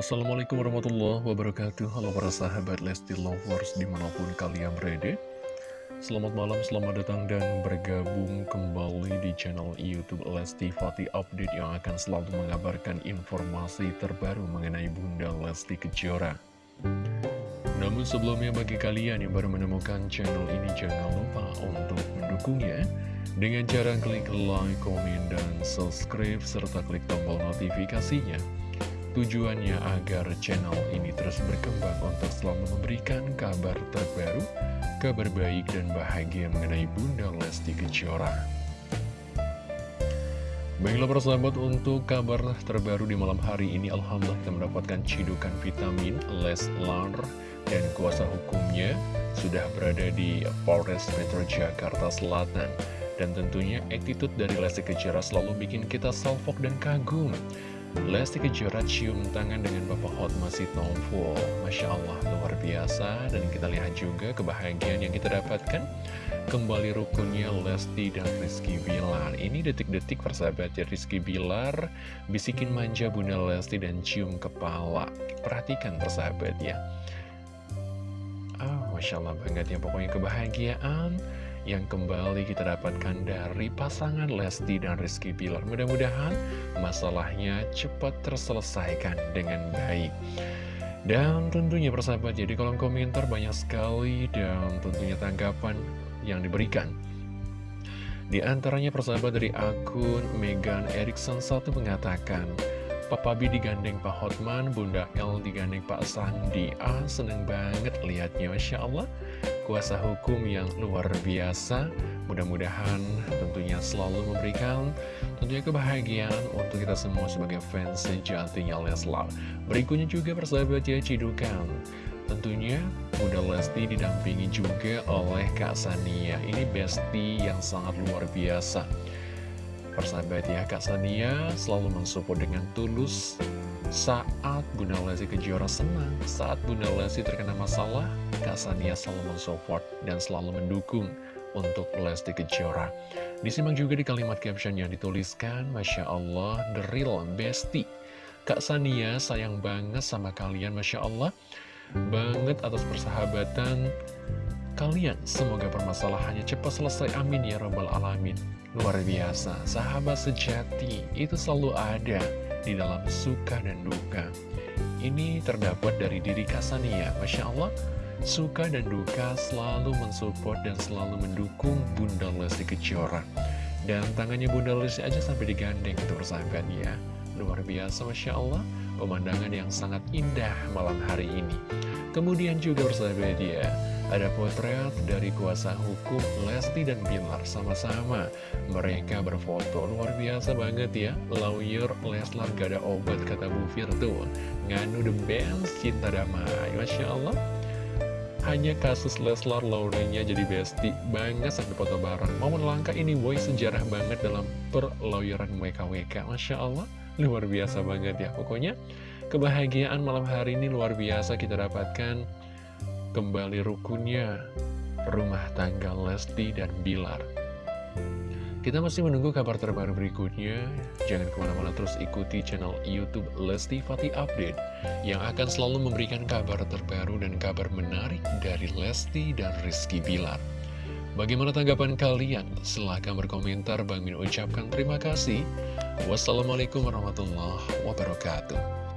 Assalamualaikum warahmatullahi wabarakatuh. Halo para sahabat Lesti Lovers di mana pun kalian berada. Selamat malam, selamat datang dan bergabung kembali di channel Youtube Lesti Fati Update Yang akan selalu mengabarkan informasi terbaru mengenai Bunda Lesti Kejora. Namun sebelumnya bagi kalian yang baru menemukan channel ini Jangan lupa untuk mendukungnya. Dengan cara klik like, komen, dan subscribe, serta klik tombol notifikasinya Tujuannya agar channel ini terus berkembang untuk selalu memberikan kabar terbaru, kabar baik dan bahagia mengenai Bunda Lesti Kejora. Baiklah persahabat untuk kabar terbaru di malam hari ini Alhamdulillah kita mendapatkan cidukan vitamin Leslar dan kuasa hukumnya sudah berada di Polres Metro Jakarta Selatan dan tentunya attitude dari Lesti Kejora selalu bikin kita salfok dan kagum Lesti Kejora cium tangan dengan Bapak masih Sitompul Masya Allah luar biasa. Dan kita lihat juga kebahagiaan yang kita dapatkan. Kembali rukunnya Lesti dan Rizky Bilar. Ini detik-detik persahabat ya Rizky Bilar Bisikin manja Bunda Lesti dan cium kepala. Perhatikan persahabat ya. Oh, Masya Allah banget ya. Pokoknya kebahagiaan yang kembali kita dapatkan dari pasangan Lesti dan Rizky Bilar. Mudah-mudahan masalahnya cepat terselesaikan dengan baik. Dan tentunya persahabat, jadi kolom komentar banyak sekali dan tentunya tanggapan yang diberikan. Di antaranya persahabat dari akun Megan Erickson satu mengatakan, Papa B digandeng Pak Hotman, Bunda L digandeng Pak Sandi. Ah, seneng banget lihatnya, Masya Allah kuasa hukum yang luar biasa. Mudah-mudahan tentunya selalu memberikan tentunya kebahagiaan untuk kita semua sebagai fans sejatinya Leslar. Berikutnya juga persahabat ya Cidukan. Tentunya Bunda Lesti didampingi juga oleh Kak Sania. Ini bestie yang sangat luar biasa. Persahabat ya, Kak Sania selalu mensupport dengan tulus saat Bunda Lesti Kejora senang, saat Bunda Lesti terkena masalah, Kak Sania selalu mensupport dan selalu mendukung untuk Lesti Kejora. Disimak juga di kalimat caption yang dituliskan, Masya Allah, the real bestie. Kak Sania sayang banget sama kalian, Masya Allah. Banget atas persahabatan kalian. Semoga permasalahannya cepat selesai. Amin ya Rabbal Alamin. Luar biasa, sahabat sejati itu selalu ada di dalam suka dan duka. Ini terdapat dari diri Kasania, Masya Allah, suka dan duka selalu mensupport dan selalu mendukung Bunda Lesti Kejora. Dan tangannya Bunda Lesti aja sampai digandeng itu persahabat ya. Luar biasa, Masya Allah, pemandangan yang sangat indah malam hari ini. Kemudian juga persahabat ya, ada potret dari kuasa hukum Lesti dan Bilar sama-sama. Mereka berfoto luar biasa banget ya. Lawyer Leslar gak ada obat kata Bu Firtu Nganu the best cinta damai. Masya Allah. Hanya kasus Leslar lawyernya jadi bestie banget sampai foto bareng. Momen langka ini boy sejarah banget dalam perlawyeran WKWK Masya Allah. Luar biasa banget ya. Pokoknya kebahagiaan malam hari ini luar biasa kita dapatkan kembali rukunnya rumah tangga Lesti dan Bilar. Kita masih menunggu kabar terbaru berikutnya. Jangan ke mana-mana terus ikuti channel Youtube Lesti Fatih Update yang akan selalu memberikan kabar terbaru dan kabar menarik dari Lesti dan Rizky Bilar. Bagaimana tanggapan kalian? Silahkan berkomentar. Bang Min ucapkan terima kasih. Wassalamualaikum warahmatullahi wabarakatuh.